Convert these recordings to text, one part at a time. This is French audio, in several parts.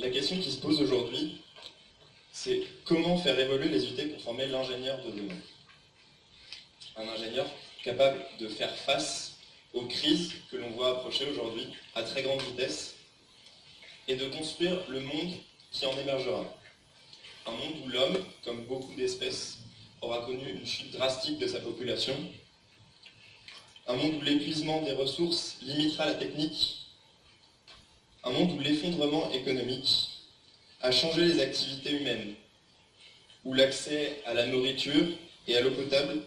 La question qui se pose aujourd'hui, c'est comment faire évoluer les UT pour former l'ingénieur de demain. Un ingénieur capable de faire face aux crises que l'on voit approcher aujourd'hui à très grande vitesse et de construire le monde qui en émergera. Un monde où l'homme, comme beaucoup d'espèces, aura connu une chute drastique de sa population. Un monde où l'épuisement des ressources limitera la technique. Un monde où l'effondrement économique a changé les activités humaines, où l'accès à la nourriture et à l'eau potable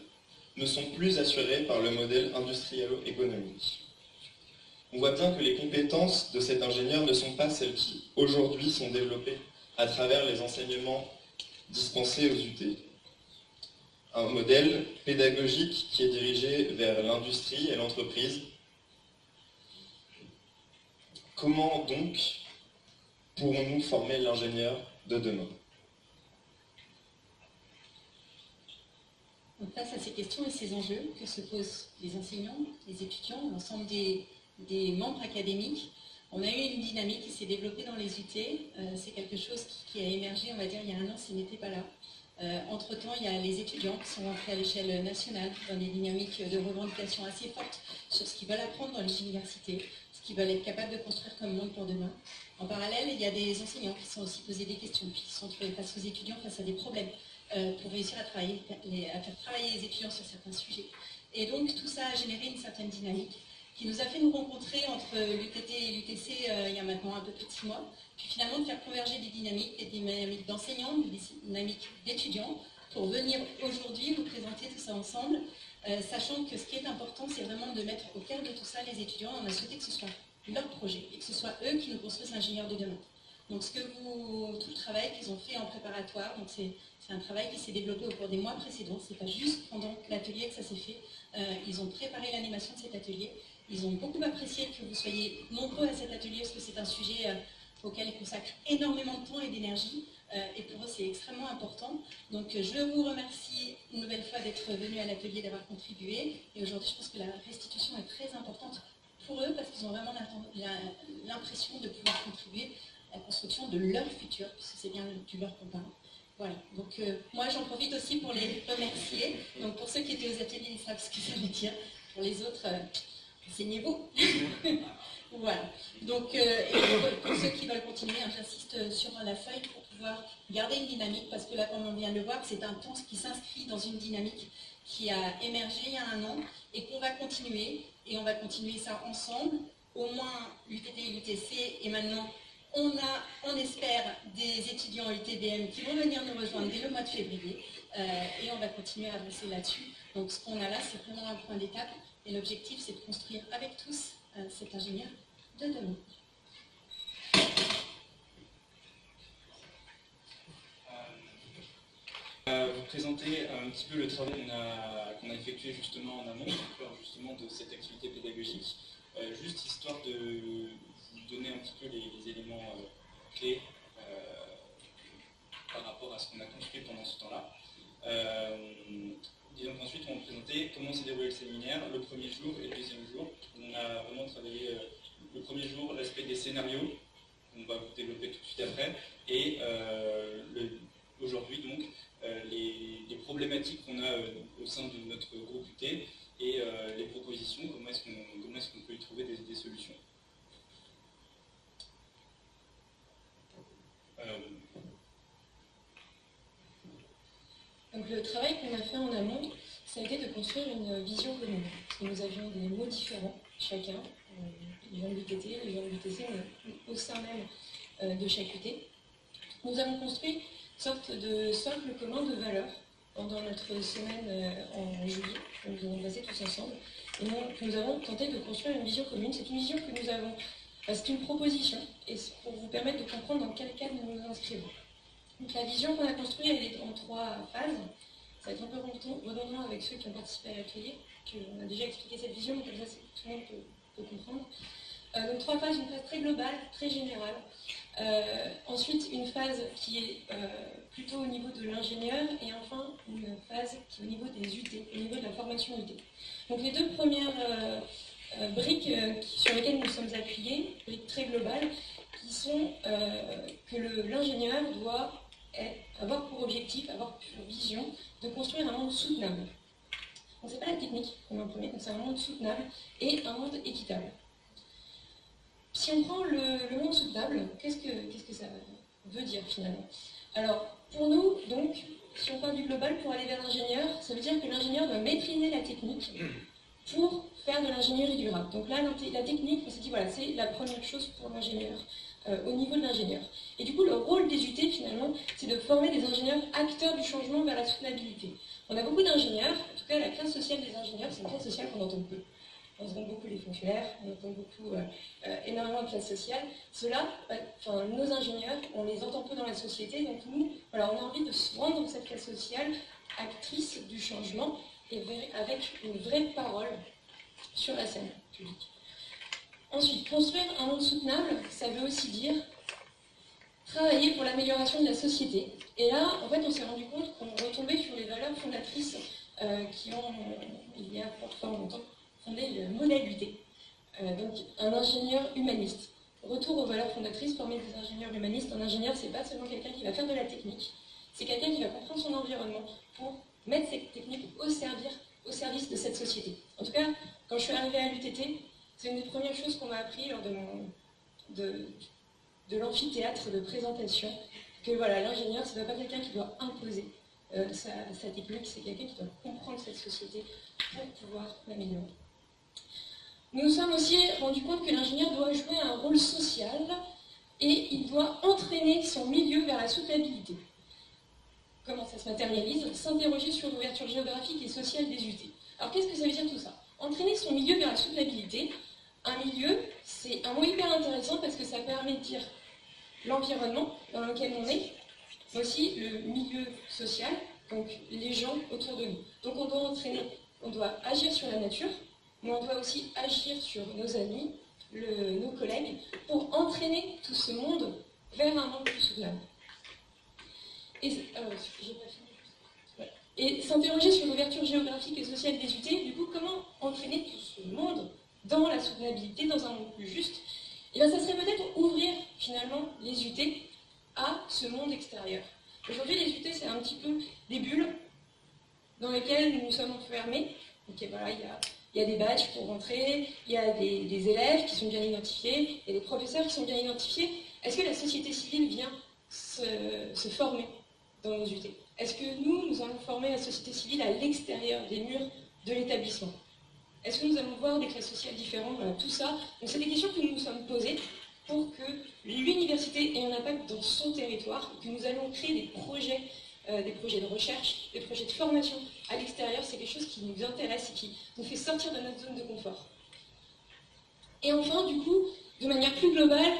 ne sont plus assurés par le modèle industriel-économique. On voit bien que les compétences de cet ingénieur ne sont pas celles qui, aujourd'hui, sont développées à travers les enseignements dispensés aux UT. Un modèle pédagogique qui est dirigé vers l'industrie et l'entreprise. Comment donc pourrons-nous former l'ingénieur de demain? Face à ces questions et ces enjeux que se posent les enseignants, les étudiants, l'ensemble des, membres académiques, on a eu une dynamique qui s'est développée dans les UT. Euh, c'est quelque chose qui, a émergé, on va dire, il y a un an, ce n'était pas là. Euh, entre-temps, il y a les étudiants qui sont rentrés à l'échelle nationale dans des dynamiques de revendication assez fortes sur ce qu'ils veulent apprendre dans les universités, qu'ils veulent être capables de construire comme monde pour demain. En parallèle, il y a des enseignants qui sont aussi posés des questions, puis qui sont face aux étudiants face à des problèmes. Euh, pour réussir à faire travailler les étudiants sur certains sujets. Et donc tout ça a généré une certaine dynamique qui nous a fait nous rencontrer entre l'UTT et l'UTC euh, il y a maintenant un peu plus de six mois, puis finalement de faire converger des dynamiques, des dynamiques d'enseignants, des dynamiques d'étudiants, pour venir aujourd'hui vous présenter tout ça ensemble, euh, sachant que ce qui est important, c'est vraiment de mettre au cœur de tout ça les étudiants. On a souhaité que ce soit leur projet et que ce soit eux qui nous construisent l'ingénieur de demain. Donc tout le travail qu'ils ont fait en préparatoire, c'est un travail qui s'est développé au cours des mois précédents. C'est pas juste pendant l'atelier que ça s'est fait. Euh, ils ont préparé l'animation de cet atelier. Ils ont beaucoup apprécié que vous soyez nombreux à cet atelier parce que c'est un sujet euh, auquel ils consacrent énormément de temps et d'énergie. Euh, et pour eux, c'est extrêmement important. Donc je vous remercie une nouvelle fois d'être venu à l'atelier, d'avoir contribué. Et aujourd'hui, je pense que la restitution est très importante pour eux parce qu'ils ont vraiment l'impression de pouvoir contribuer la construction de leur futur, puisque c'est bien du leur qu'on Voilà, donc euh, moi j'en profite aussi pour les remercier. Donc pour ceux qui étaient aux ateliers, ils savent ce que ça veut dire. Pour les autres, euh, enseignez-vous. voilà, donc euh, pour, ceux qui veulent continuer, hein, j'insiste sur la feuille garder une dynamique, parce que là, comme on vient de le voir, c'est un temps qui s'inscrit dans une dynamique qui a émergé il y a un an et qu'on va continuer. Et on va continuer ça ensemble, au moins l'UTT et l'UTC, et maintenant on a, on espère, des étudiants UTBM qui vont venir nous rejoindre dès le mois de février euh, et on va continuer à avancer là-dessus. Donc ce qu'on a là, c'est vraiment un point d'étape et l'objectif, c'est de construire avec tous euh, cet ingénieur de demain. Vous présenter un petit peu le travail qu'on a, effectué justement en amont, justement de cette activité pédagogique, juste histoire de donner un petit peu les, éléments euh, clés euh, par rapport à ce qu'on a construit pendant ce temps-là. Euh, disons qu'ensuite, on va présenter comment s'est déroulé le séminaire, le premier jour et le deuxième jour. On a vraiment travaillé le premier jour l'aspect des scénarios, on va vous développer tout de suite après, et aujourd'hui, donc, les, problématiques qu'on a au sein de notre groupe UT et les propositions, comment est-ce qu'on peut y trouver des solutions. Donc le travail qu'on a fait en amont, ça a été de construire une vision commune. nous avions des mots différents, chacun, euh, les gens de l'UTT, les gens de l'UTC, au sein même euh, de chaque UT. Nous avons construit sorte de socle commun de valeurs pendant notre semaine euh, en juillet, nous avons passé tous ensemble. Et nous avons tenté de construire une vision commune. C'est une vision que nous avons c'est une proposition, et c'est pour vous permettre de comprendre dans quel cadre nous nous inscrivons. Donc la vision qu'on a construite, elle est en trois phases. Ça va être un peu redondant avec ceux qui ont participé à l'atelier, qu'on a déjà expliqué cette vision, mais comme ça tout le monde peut, comprendre. Euh, donc trois phases, une phase très globale, très générale. Euh, ensuite, une phase qui est euh, plutôt au niveau de l'ingénieur, et enfin une phase qui est au niveau des UT, au niveau de la formation UT. Donc les deux premières euh, briques sur lesquelles nous sommes appuyés, briques très globales, qui sont que l'ingénieur doit avoir pour objectif, avoir pour vision de construire un monde soutenable. Donc c'est pas la technique qu'on va premier, c'est un monde soutenable et un monde équitable. Si on prend le, monde soutenable, qu'est-ce que, ça veut dire finalement? Alors, pour nous, donc, si on parle du global, pour aller vers l'ingénieur, ça veut dire que l'ingénieur doit maîtriser la technique pour faire de l'ingénierie durable. Donc là, la technique, on s'est dit, voilà, c'est la première chose pour l'ingénieur, euh, au niveau de l'ingénieur. Et du coup, le rôle des UT, finalement, c'est de former des ingénieurs acteurs du changement vers la soutenabilité. On a beaucoup d'ingénieurs, en tout cas, la classe sociale des ingénieurs, c'est une classe sociale qu'on entend peu on entend beaucoup les fonctionnaires, on entend beaucoup, euh, euh, énormément de classe sociale. Ceux-là, enfin, nos ingénieurs, on les entend peu dans la société, donc nous, voilà, on a envie de se rendre cette classe sociale actrice du changement et avec une vraie parole sur la scène publique. Ensuite, construire un monde soutenable, ça veut aussi dire travailler pour l'amélioration de la société. Et là, en fait, on s'est rendu compte qu'on retombait sur les valeurs fondatrices euh, qui ont, il y a fort longtemps, fondé le modèle UT. Euh, donc, un ingénieur humaniste. Retour aux valeurs fondatrices, former des ingénieurs humanistes. Un ingénieur, c'est pas seulement quelqu'un qui va faire de la technique, c'est quelqu'un qui va comprendre son environnement pour mettre cette technique au, au service de cette société. En tout cas, quand je suis arrivée à l'UTT, c'est une des premières choses qu'on m'a appris lors de, de l'amphithéâtre de présentation, que voilà, l'ingénieur, ce n'est pas quelqu'un qui doit imposer euh, sa, sa, technique, c'est quelqu'un qui doit comprendre cette société pour pouvoir l'améliorer. Nous nous sommes aussi rendus compte que l'ingénieur doit jouer un rôle social et il doit entraîner son milieu vers la soutenabilité. Comment ça se matérialise? S'interroger sur l'ouverture géographique et sociale des UT. Alors qu'est-ce que ça veut dire tout ça? Entraîner son milieu vers la soutenabilité. Un milieu, c'est un mot hyper intéressant parce que ça permet de dire l'environnement dans lequel on est, mais aussi le milieu social, donc les gens autour de nous. Donc on doit entraîner, on doit agir sur la nature, mais on doit aussi agir sur nos amis, nos collègues, pour entraîner tout ce monde vers un monde plus soutenable. Et, s'interroger sur l'ouverture géographique et sociale des UT, du coup, comment entraîner tout ce monde dans la soutenabilité, dans un monde plus juste? Et eh bien, ça serait peut-être ouvrir finalement les UT à ce monde extérieur. Aujourd'hui, les UT, c'est un petit peu des bulles dans lesquelles nous nous sommes enfermés. Voilà, il y a il y a des badges pour rentrer, il y a des, élèves qui sont bien identifiés, il y a des professeurs qui sont bien identifiés. Est-ce que la société civile vient se, former dans nos UT Est-ce que nous, nous allons former la société civile à l'extérieur des murs de l'établissement? Est-ce que nous allons voir des classes sociales différentes? Tout ça, donc c'est des questions que nous nous sommes posées pour que l'université ait un impact dans son territoire, que nous allons créer des projets euh, des projets de recherche, des projets de formation à l'extérieur, c'est quelque chose qui nous intéresse et qui nous fait sortir de notre zone de confort. Et enfin, du coup, de manière plus globale,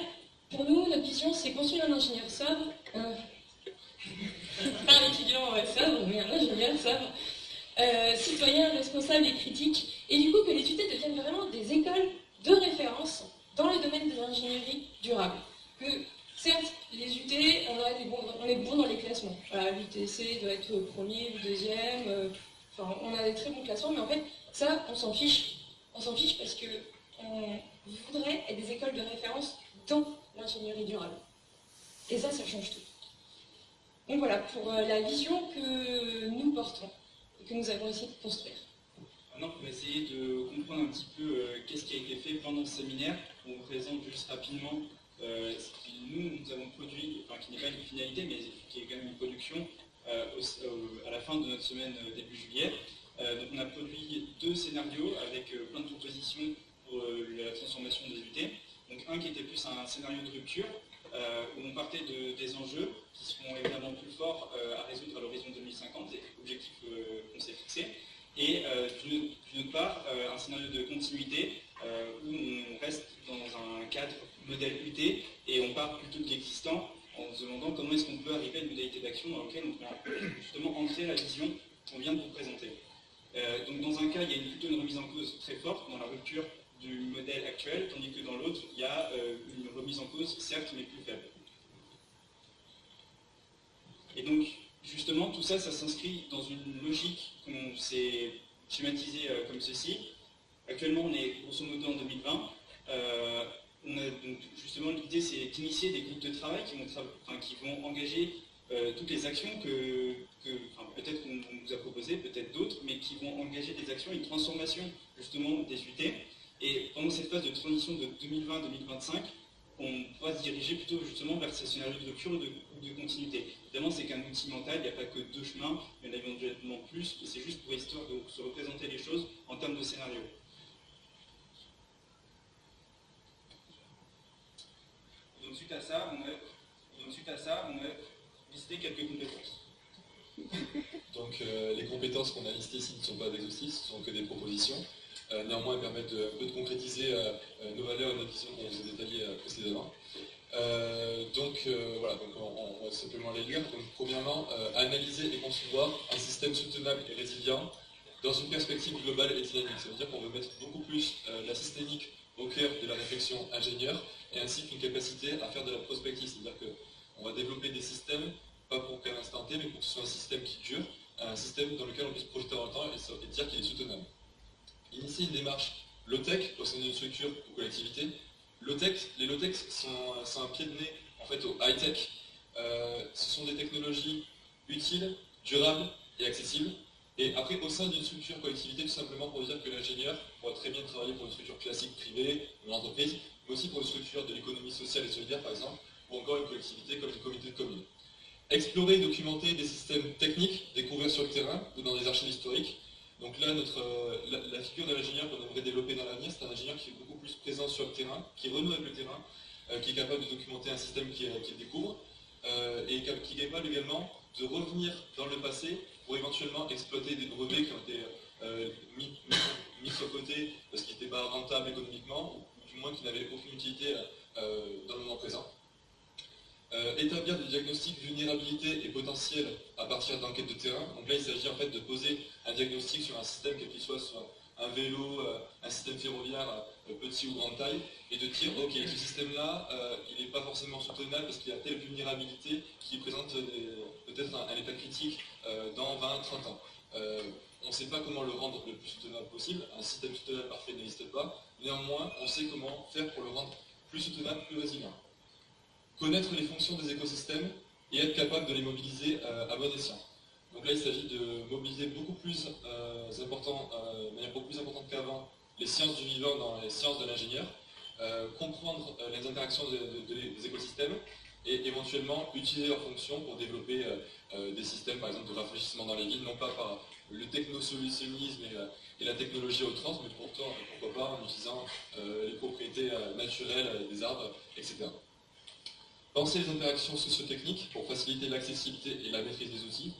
pour nous, notre vision, c'est construire un ingénieur sobre, euh, pas un étudiant sobre, mais un ingénieur sobre, euh, citoyen, responsable et critique, et du coup que les UT deviennent vraiment des écoles de référence dans le domaine de l'ingénierie durable. Certes, les UT, on, est bon dans les classements. L'UTC doit être premier ou deuxième. Euh, enfin, on a des très bons classements, mais en fait, ça, on s'en fiche. On s'en fiche parce que on voudrait être des écoles de référence dans l'ingénierie durable. Et ça, ça change tout. Donc voilà, pour euh, la vision que nous portons et que nous avons essayé de construire. Maintenant, pour essayer de comprendre un petit peu euh, qu'est-ce qui a été fait pendant ce séminaire, on vous présente juste rapidement euh, nous, nous qui n'est pas une finalité, mais qui est quand même une production, euh, à la fin de notre semaine euh, début juillet. donc on a produit deux scénarios avec plein de propositions pour la transformation des UT. Donc un qui était plus un scénario de rupture, où on partait de, des enjeux qui seront évidemment plus forts à résoudre à l'horizon 2050, et objectifs qu'on s'est fixés. Et d'une autre part, un scénario de continuité où on reste dans un cadre modèle UT et on part plutôt de l'existant en se demandant comment est-ce qu'on peut arriver à une modalité d'action dans laquelle on peut justement ancrer la vision qu'on vient de vous présenter. Euh, donc dans un cas, il y a plutôt une remise en cause très forte dans la rupture du modèle actuel, tandis que dans l'autre, il y a euh, une remise en cause, certes, mais plus faible. Et donc, justement, tout ça, ça s'inscrit dans une logique qu'on s'est schématisée euh, comme ceci. Actuellement, on est grosso modo en 2020. Justement l'idée c'est d'initier des groupes de travail qui vont, engager toutes les actions que, peut-être qu'on nous a proposées, peut-être d'autres, mais qui vont engager des actions, une transformation justement des UT. Et pendant cette phase de transition de 2020-2025, on pourra se diriger plutôt justement vers ce scénario de rupture ou de, de, continuité. Évidemment, c'est qu'un outil mental, il n'y a pas que deux chemins, il y en a éventuellement plus, et c'est juste pour histoire de se représenter les choses en termes de scénario. Donc suite à ça, on a, suite à ça, listé quelques compétences. Donc euh, les compétences qu'on a listées ici ne sont pas exhaustives, ce sont que des propositions. Euh, néanmoins, elles permettent de, un peu de concrétiser euh, nos valeurs et nos visions qu'on vous a détaillées précédemment. donc voilà, donc on, va simplement les lire. Donc, premièrement, analyser et concevoir un système soutenable et résilient dans une perspective globale et dynamique. Ça veut dire qu'on veut mettre beaucoup plus la systémique au cœur de la réflexion ingénieure et ainsi qu'une capacité à faire de la prospective. C'est-à-dire qu'on va développer des systèmes pas pour qu'à l'instant T, mais pour que ce soit un système qui dure, un système dans lequel on puisse projeter le temps et, dire qu'il est soutenable. Initier une démarche low-tech au sein d'une structure ou collectivité. Low-tech, les low-tech sont, un pied de nez en fait au high-tech. Euh, ce sont des technologies utiles, durables et accessibles. Et après, au sein d'une structure collectivité, tout simplement pour dire que l'ingénieur pourrait très bien travailler pour une structure classique privée, une entreprise, mais aussi pour une structure de l'économie sociale et solidaire, par exemple, ou encore une collectivité comme une communauté de communes. Explorer et documenter des systèmes techniques découverts sur le terrain ou dans des archives historiques. Donc là, notre, euh, la, figure de l'ingénieur qu'on aimerait développer dans l'avenir, c'est un ingénieur qui est beaucoup plus présent sur le terrain, qui renoue avec le terrain, euh, qui est capable de documenter un système qu'il découvre, euh, et qui est capable également de revenir dans le passé pour éventuellement exploiter des brevets qui ont été mis, mis, sur côté parce qu'ils n'étaient pas rentables économiquement, ou du moins qui n'avaient aucune utilité dans le moment présent. Euh, établir des diagnostics vulnérabilité et potentiel à partir d'enquêtes de terrain. Donc là, il s'agit en fait de poser un diagnostic sur un système, quel qu'il soit, soit un vélo, euh, un système ferroviaire, euh, petit ou grande taille, et de dire, ok, ce système-là, il n'est pas forcément soutenable parce qu'il y a telle vulnérabilité qui présente peut-être un, état critique dans 20, 30 ans. on ne sait pas comment le rendre le plus soutenable possible, un système soutenable parfait n'existe pas, néanmoins, on sait comment faire pour le rendre plus soutenable, plus résilient connaître les fonctions des écosystèmes et être capable de les mobiliser euh, à bon escient. Donc là, il s'agit de mobiliser beaucoup plus euh, important, euh, de manière beaucoup plus importante qu'avant les sciences du vivant dans les sciences de l'ingénieur, comprendre les interactions des écosystèmes et éventuellement utiliser leurs fonctions pour développer des systèmes, par exemple, de rafraîchissement dans les villes, non pas par le technosolutionnisme et, et la technologie outrance, mais pourtant, pourquoi pas en utilisant les propriétés naturelles des arbres, etc. Penser les interactions socio-techniques pour faciliter l'accessibilité et la maîtrise des outils.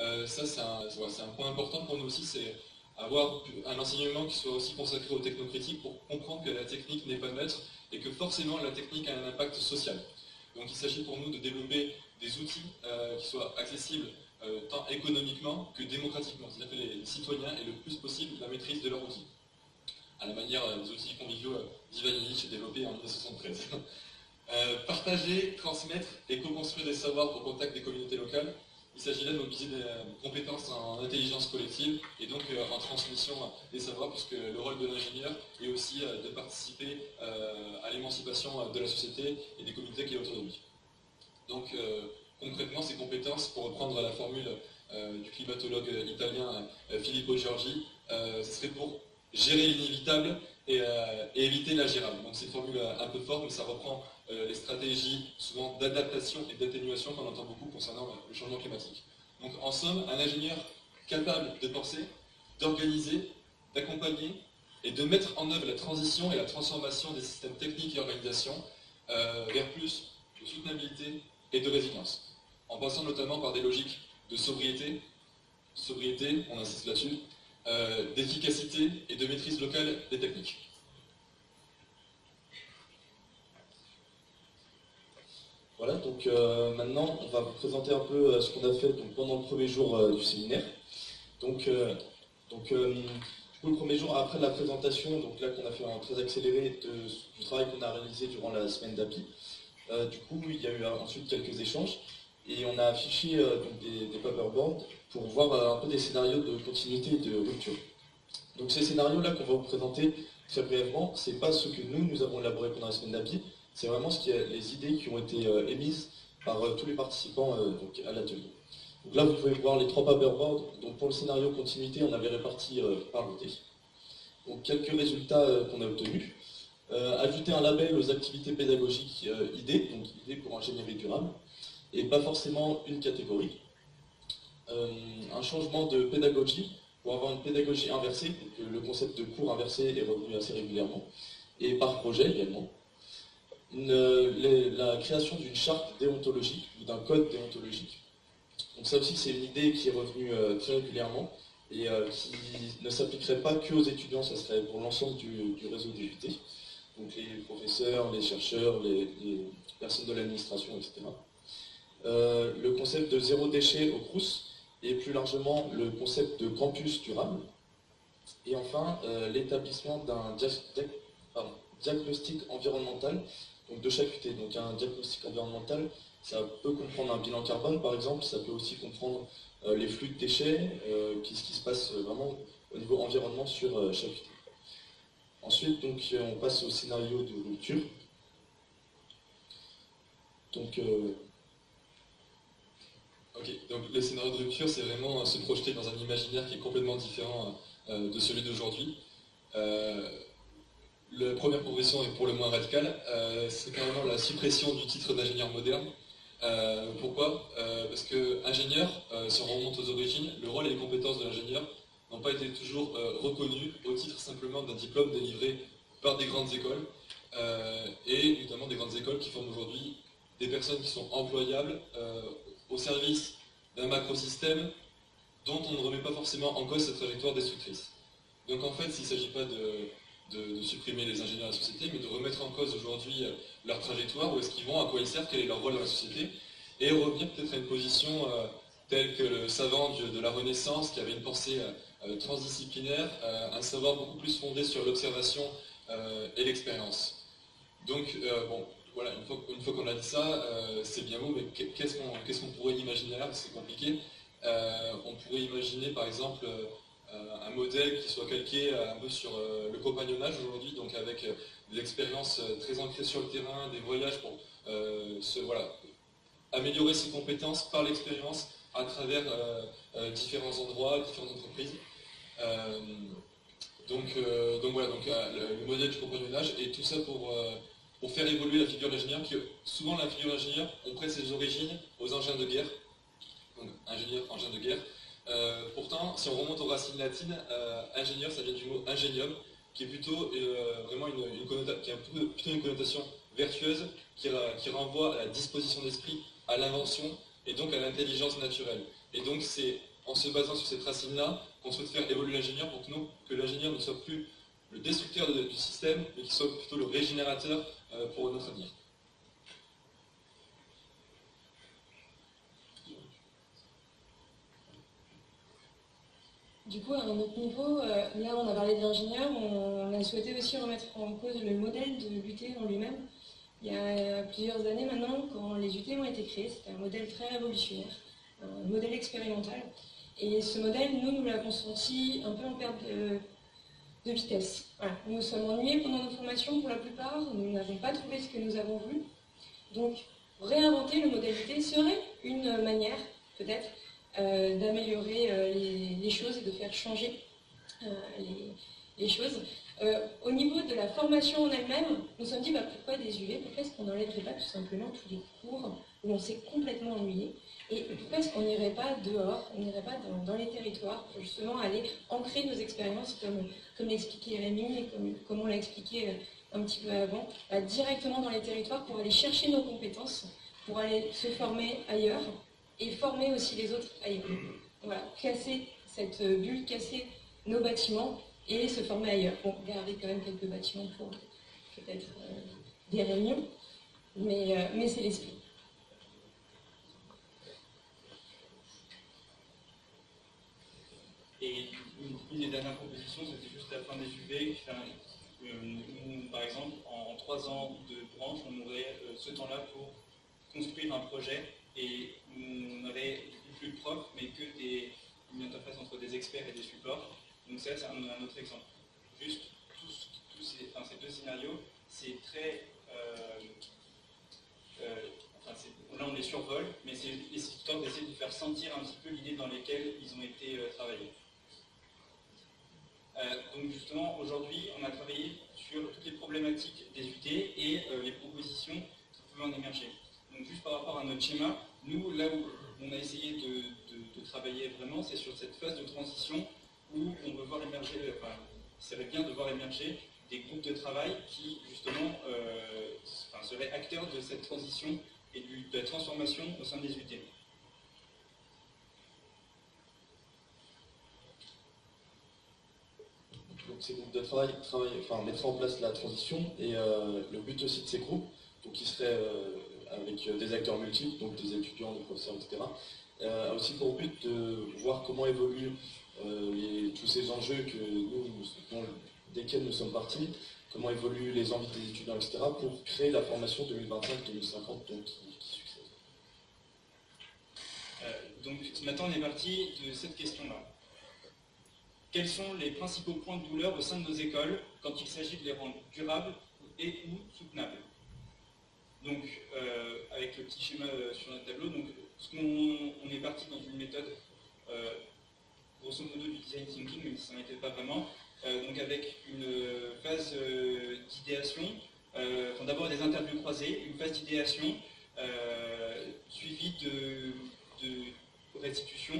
Euh, ça, c'est un, point important pour nous aussi, c'est avoir un enseignement qui soit aussi consacré aux technocritiques pour comprendre que la technique n'est pas neutre et que forcément la technique a un impact social. Donc il s'agit pour nous de développer des outils euh, qui soient accessibles euh, tant économiquement que démocratiquement, c'est-à-dire que les citoyens aient le plus possible la maîtrise de leurs outils, à la manière des outils conviviaux d'Ivan développés en 1973. Euh, partager, transmettre et co-construire des savoirs au contact des communautés locales. Il s'agit là de mobiliser des euh, compétences en intelligence collective et donc euh, en transmission des savoirs, puisque le rôle de l'ingénieur est aussi de participer à l'émancipation de la société et des communautés qui est autour de lui. Donc concrètement, ces compétences, pour reprendre la formule du climatologue italien Filippo Giorgi, ce serait pour gérer l'inévitable et, éviter l'ingérable. Donc c'est une formule un peu forte, mais ça reprend euh, les stratégies souvent d'adaptation et d'atténuation qu'on entend beaucoup concernant le changement climatique. Donc en somme, un ingénieur capable de penser, d'organiser, d'accompagner et de mettre en œuvre la transition et la transformation des systèmes techniques et organisation euh, vers plus de soutenabilité et de résilience, en passant notamment par des logiques de sobriété, sobriété, on insiste là-dessus, euh, d'efficacité et de maîtrise locale des techniques. Voilà, donc euh, maintenant, on va vous présenter un peu euh, ce qu'on a fait pendant le premier jour euh, du séminaire. Donc, donc le premier jour, après la présentation, donc là qu'on a fait un très accéléré du travail qu'on a réalisé durant la semaine d'API, du coup, il y a eu ensuite quelques échanges et on a affiché des, des paperboards pour voir un peu des scénarios de continuité et de rupture. Donc ces scénarios-là qu'on va vous présenter très brièvement, ce n'est pas ce que nous, nous avons élaboré pendant la semaine d'API, c'est vraiment ce qui est, les idées qui ont été émises par tous les participants donc, à l'atelier. Donc là, vous pouvez voir les trois paperboards. Donc pour le scénario continuité, on avait réparti par l'idée. Donc quelques résultats qu'on a obtenus. ajouter un label aux activités pédagogiques idées, donc idées pour ingénierie durable, et pas forcément une catégorie. un changement de pédagogie pour avoir une pédagogie inversée, le concept de cours inversé est revenu assez régulièrement, et par projet également. La création d'une charte déontologique ou d'un code déontologique. Donc ça aussi c'est une idée qui est revenue euh, très régulièrement et euh, qui ne s'appliquerait pas que aux étudiants, ça serait pour l'ensemble du, réseau des donc les professeurs, les chercheurs, les, personnes de l'administration, etc. Euh, le concept de zéro déchet au CRUS, et plus largement le concept de campus durable. Et enfin, l'établissement d'un diagnostic environnemental donc de chaque UT. Donc un diagnostic environnemental, ça peut comprendre un bilan carbone par exemple, ça peut aussi comprendre euh, les flux de déchets, euh, ce qui se passe vraiment au niveau environnement sur chaque UT. Ensuite, donc, on passe au scénario de rupture. Donc, Ok, donc le scénario de rupture, c'est vraiment se projeter dans un imaginaire qui est complètement différent euh, de celui d'aujourd'hui. Euh, la première progression est pour le moins radicale, euh, c'est carrément la suppression du titre d'ingénieur moderne. pourquoi? Parce que ingénieur, si on remonte aux origines, le rôle et les compétences de l'ingénieur n'ont pas été toujours reconnus au titre simplement d'un diplôme délivré par des grandes écoles, et notamment des grandes écoles qui forment aujourd'hui des personnes qui sont employables au service d'un macrosystème dont on ne remet pas forcément en cause cette trajectoire destructrice. Donc en fait, s'il ne s'agit pas de, supprimer les ingénieurs de la société, mais de remettre en cause aujourd'hui euh, leur trajectoire, où est-ce qu'ils vont, à quoi ils servent, quel est leur rôle dans la société, et revenir peut-être à une position euh, telle que le savant de, la Renaissance, qui avait une pensée euh, transdisciplinaire, un savoir beaucoup plus fondé sur l'observation et l'expérience. Donc, bon, voilà, une fois, qu'on a dit ça, c'est bien beau, mais qu'est-ce qu'on pourrait imaginer là? C'est compliqué. On pourrait imaginer par exemple un modèle qui soit calqué un peu sur le compagnonnage aujourd'hui, donc avec des expériences très ancrées sur le terrain, des voyages pour voilà, améliorer ses compétences par l'expérience à travers différents endroits, différentes entreprises. donc, donc voilà, donc, le, modèle du compagnonnage et tout ça pour pour faire évoluer la figure d'ingénieur, qui souvent la figure d'ingénieur, on prête ses origines aux engins de guerre, donc ingénieur, engin de guerre. Euh, pourtant, si on remonte aux racines latines, euh, ingénieur, ça vient du mot ingénium, qui est plutôt euh, vraiment une, connotation vertueuse, qui, renvoie à la disposition d'esprit, à l'invention, et donc à l'intelligence naturelle. Et donc c'est en se basant sur cette racine-là qu'on souhaite faire évoluer l'ingénieur pour que, que l'ingénieur ne soit plus le destructeur du système, mais qu'il soit plutôt le régénérateur pour notre avenir. Du coup, à un autre niveau, euh, là on a parlé d'ingénieurs, on, a souhaité aussi remettre en cause le modèle de l'UT en lui-même. Il y a plusieurs années maintenant, quand les UT ont été créés, c'était un modèle très révolutionnaire, un modèle expérimental. Et ce modèle, nous, nous l'avons senti un peu en perte de, de vitesse. Nous nous sommes ennuyés pendant nos formations pour la plupart, nous n'avons pas trouvé ce que nous avons voulu. Donc, réinventer le modalité serait une manière, peut-être, euh, d'améliorer euh, les, choses et de faire changer euh, les, choses. au niveau de la formation en elle-même, nous sommes dit bah, pourquoi des UV Pourquoi est-ce qu'on n'enlèverait pas tout simplement tous les cours où on s'est complètement ennuyé? Et pourquoi est-ce qu'on n'irait pas dehors, on n'irait pas dans, les territoires pour justement aller ancrer nos expériences, comme, l'expliquait Rémi et comme, on l'a expliqué euh, un petit peu avant, bah, directement dans les territoires pour aller chercher nos compétences, pour aller se former ailleurs et former aussi les autres ailleurs. Voilà, casser cette bulle, casser nos bâtiments et se former ailleurs. Bon, garder quand même quelques bâtiments pour peut-être euh, des réunions, mais, euh, mais c'est l'esprit. Et une, des dernières propositions, c'était juste la fin des UV. Euh, par exemple, en, trois ans de branche, on aurait ce temps-là pour construire un projet et on n'aurait plus de mais que des, une interface entre des experts et des supports. Donc ça, c'est un, autre exemple. Juste tous ces, deux scénarios, c'est très... Euh, euh, enfin, là, on les survole, mais c'est histoire d'essayer de faire sentir un petit peu l'idée dans laquelle ils ont été travaillés. donc justement, aujourd'hui, on a travaillé sur toutes les problématiques des UT et les propositions qui pouvaient en émerger. Donc juste par rapport à notre schéma, nous, là où on a essayé de, travailler vraiment, c'est sur cette phase de transition où on veut voir émerger, enfin, il serait bien de voir émerger des groupes de travail qui, justement, euh, seraient acteurs de cette transition et de la transformation au sein des UT. Donc ces groupes de travail, enfin, mettre en place la transition et euh, le but aussi de ces groupes, donc qui seraient euh, avec des acteurs multiples, donc des étudiants, des professeurs, etc., a aussi pour but de voir comment évoluent euh, tous ces enjeux desquels nous sommes partis, comment évoluent les envies des étudiants, etc., pour créer la formation 2025-2050 donc, qui, succède. Euh, donc maintenant on est parti de cette question-là. Quels sont les principaux points de douleur au sein de nos écoles quand il s'agit de les rendre durables et ou soutenables? Donc euh, avec le petit schéma sur notre tableau, donc, on est parti dans une méthode grosso modo du design thinking, même si ça n'était pas vraiment, euh, donc avec une phase euh, d'idéation, euh, d'abord des interviews croisées, une phase d'idéation suivie de, restitution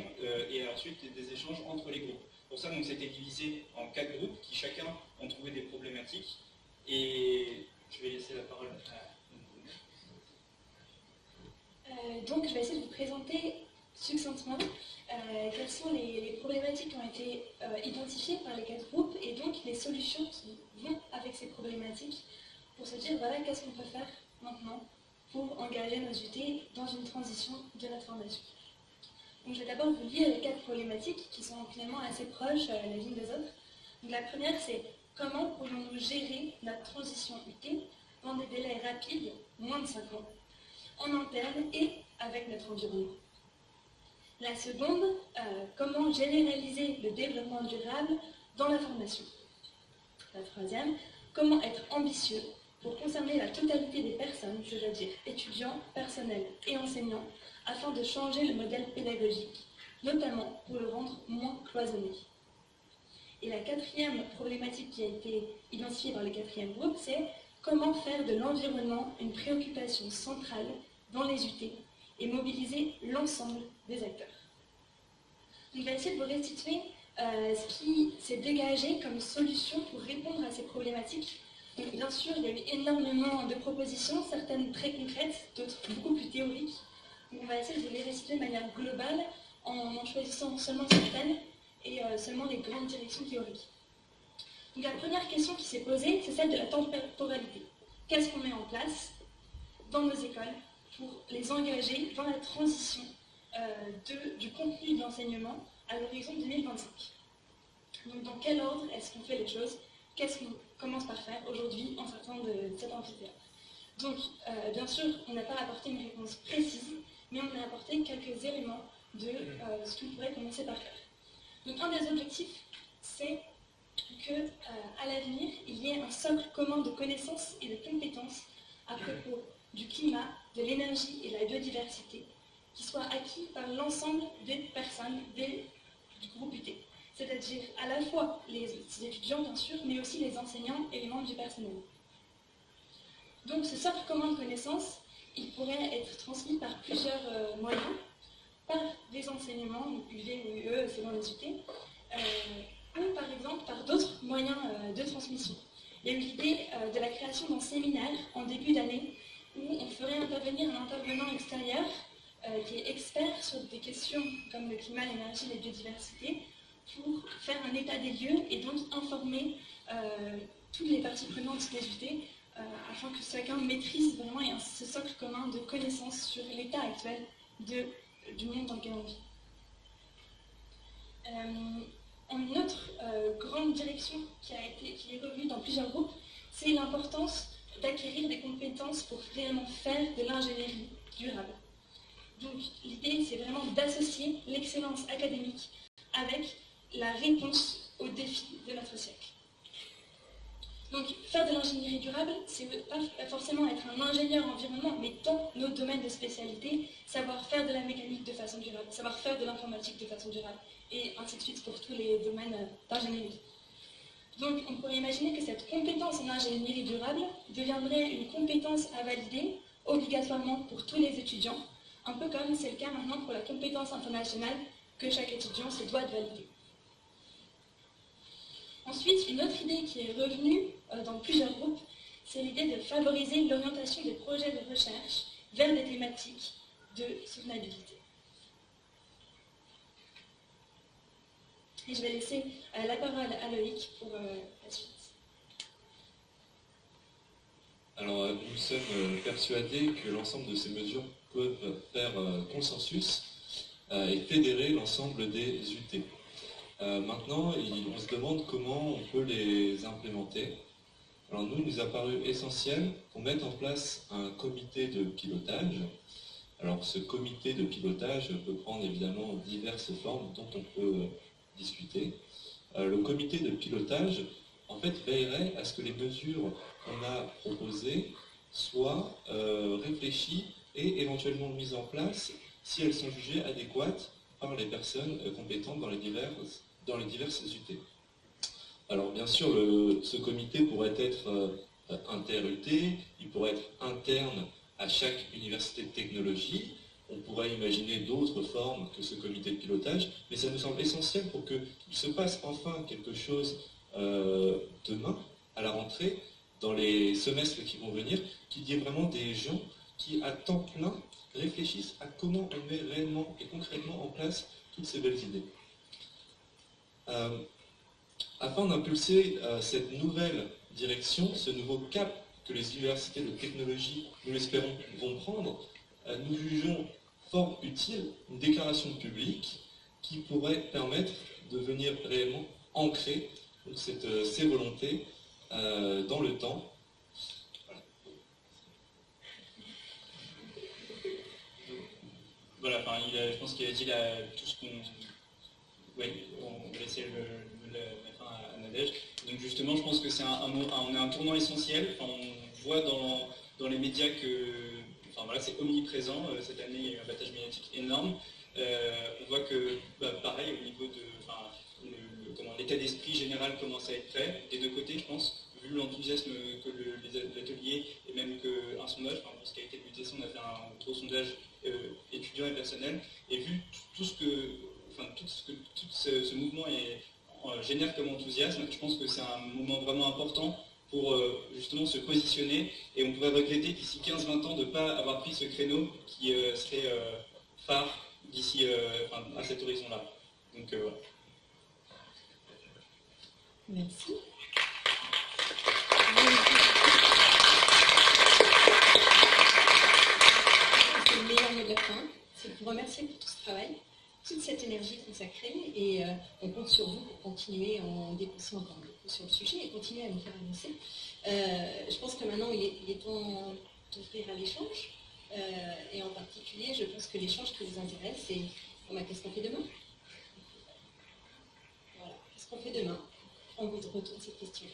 et ensuite des, échanges entre les groupes. Pour ça, c'était divisé en quatre groupes qui chacun ont trouvé des problématiques. Et je vais laisser la parole à... donc, je vais essayer de vous présenter succinctement euh, quelles sont les, problématiques qui ont été euh, identifiées par les quatre groupes et donc les solutions qui vont avec ces problématiques pour se dire voilà qu'est-ce qu'on peut faire maintenant pour engager nos UT dans une transition de notre formation. Donc je vais d'abord vous lire les quatre problématiques qui sont finalement assez proches euh, les unes des autres. Donc la première c'est comment pourrions-nous gérer notre transition UT dans des délais rapides, moins de 5 ans, en interne et avec notre environnement. La seconde, euh, comment généraliser le développement durable dans la formation. La troisième, comment être ambitieux pour concerner la totalité des personnes, c'est-à-dire étudiants, personnels et enseignants, afin de changer le modèle pédagogique, notamment pour le rendre moins cloisonné. Et la quatrième problématique qui a été identifiée par le quatrième groupe, c'est comment faire de l'environnement une préoccupation centrale dans les UT et mobiliser l'ensemble des acteurs. On va essayer de vous restituer euh, ce qui s'est dégagé comme solution pour répondre à ces problématiques. bien sûr, il y a eu énormément de propositions, certaines très concrètes, d'autres beaucoup plus théoriques. on va essayer de les restituer de manière globale en en choisissant seulement certaines et euh, seulement les grandes directions théoriques. Donc la première question qui s'est posée, c'est celle de la temporalité. Qu'est-ce qu'on met en place dans nos écoles pour les engager dans la transition euh, du contenu de l'enseignement à l'horizon 2025. Donc dans quel ordre est-ce qu'on fait les choses? Qu'est-ce qu'on commence par faire aujourd'hui en sortant de cet amphithéâtre? Donc euh, bien sûr, on n'a pas apporté une réponse précise, mais on a apporté quelques éléments de euh, ce qu'on pourrait commencer par faire. Donc un des objectifs, c'est que à l'avenir, il y ait un socle commun de connaissances et de compétences à propos du climat, de l'énergie et la biodiversité, qui soit acquis par l'ensemble des personnes du groupe UT. C'est-à-dire à la fois les étudiants, bien sûr, mais aussi les enseignants et les membres du personnel. Donc ce socle commun de connaissances, il pourrait être transmis par plusieurs euh, moyens, par des enseignements, UV ou UE selon les UT, euh, ou par exemple par d'autres moyens euh, de transmission. Il y a eu l'idée de la création d'un séminaire en début d'année où on ferait intervenir un intervenant extérieur euh, qui est expert sur des questions comme le climat, l'énergie, la biodiversité, pour faire un état des lieux et donc informer euh, toutes les parties prenantes des UT euh, afin que chacun maîtrise vraiment ce socle commun de connaissances sur l'état actuel du monde dans lequel on vit. une autre grande direction qui, a été, qui est revenue dans plusieurs groupes, c'est l'importance d'acquérir des compétences pour réellement faire de l'ingénierie durable. Donc l'idée, c'est vraiment d'associer l'excellence académique avec la réponse aux défis de notre siècle. Donc faire de l'ingénierie durable, c'est pas forcément être un ingénieur environnement, mais dans notre domaine de spécialité, savoir faire de la mécanique de façon durable, savoir faire de l'informatique de façon durable, et ainsi de suite pour tous les domaines d'ingénierie. Donc on pourrait imaginer que cette compétence en ingénierie durable deviendrait une compétence à valider obligatoirement pour tous les étudiants, un peu comme c'est le cas maintenant pour la compétence internationale que chaque étudiant se doit de valider. Ensuite, une autre idée qui est revenue euh, dans plusieurs groupes, c'est l'idée de favoriser l'orientation des projets de recherche vers des thématiques de soutenabilité. Et je vais laisser euh, la parole à Loïc pour euh, la suite. Alors, nous sommes persuadés que l'ensemble de ces mesures peuvent faire consensus et fédérer l'ensemble des UT. Euh, maintenant, on se demande comment on peut les implémenter. Alors nous, il nous a paru essentiel qu'on mette en place un comité de pilotage. Alors ce comité de pilotage peut prendre évidemment diverses formes dont on peut euh, discuter. Euh, le comité de pilotage, en fait, veillerait à ce que les mesures qu'on a proposées soient réfléchies et éventuellement mises en place si elles sont jugées adéquates par les personnes compétentes dans les diverses dans UT. Alors bien sûr, ce comité pourrait être euh, inter-UT, il pourrait être interne à chaque université de technologie, on pourrait imaginer d'autres formes que ce comité de pilotage, mais ça nous semble essentiel pour qu'il se passe enfin quelque chose euh, demain, à la rentrée, dans les semestres qui vont venir, qu'il y ait vraiment des gens qui, à temps plein, réfléchissent à comment on met réellement et concrètement en place toutes ces belles idées. Euh, afin d'impulser euh, cette nouvelle direction, ce nouveau cap que les universités de technologie, nous l'espérons, vont prendre, nous jugeons fort utile une déclaration publique qui pourrait permettre de venir réellement ancrer ces volontés dans le temps. Voilà, je pense qu'il a dit tout ce qu'on oui, on va laisser le, mettre à Nadège. Donc justement, je pense que c'est un, un tournant essentiel. on voit dans, dans, les médias que enfin, voilà, c'est omniprésent. Euh, cette année, il y a eu un battage médiatique énorme. Euh, on voit que, bah, pareil, au niveau de l'état d'esprit général commence à être fait, des deux côtés, je pense, vu l'enthousiasme que l'atelier et même qu'un sondage, enfin, ce qui a été le on a fait un gros sondage euh, étudiant et personnel, et vu tout ce que tout, ce, tout ce, mouvement génère comme enthousiasme, je pense que c'est un moment vraiment important pour euh, justement se positionner et on pourrait regretter d'ici 15-20 ans de ne pas avoir pris ce créneau qui euh, serait phare d'ici à cet horizon-là. Donc voilà. Merci. C'est le meilleur mot de la fin. C'est pour remercier pour tout ce travail toute cette énergie consacrée et euh, on compte sur vous pour continuer en dépensant encore beaucoup sur le sujet et continuer à nous faire avancer. Euh, je pense que maintenant il est, temps d'ouvrir à l'échange euh, et en particulier je pense que l'échange qui vous intéresse c'est qu'est-ce qu'on fait demain? Voilà, qu'est-ce qu'on fait demain? On vous retourne cette question.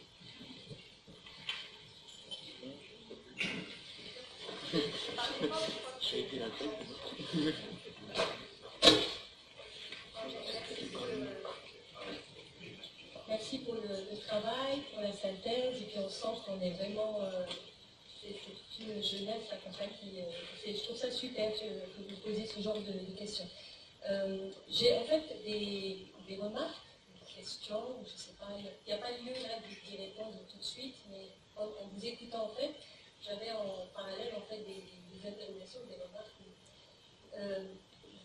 Merci pour le, travail, pour la synthèse, et puis on sent qu'on est vraiment. Euh, c'est une jeunesse comme ça qui. Euh, je trouve ça super que, vous posiez ce genre de, questions. Euh, j'ai en fait des, remarques, des questions, je sais pas, il n'y a, pas lieu là d'y répondre tout de suite, mais en, vous écoutant en fait, j'avais en parallèle en fait des, des interrogations, des remarques.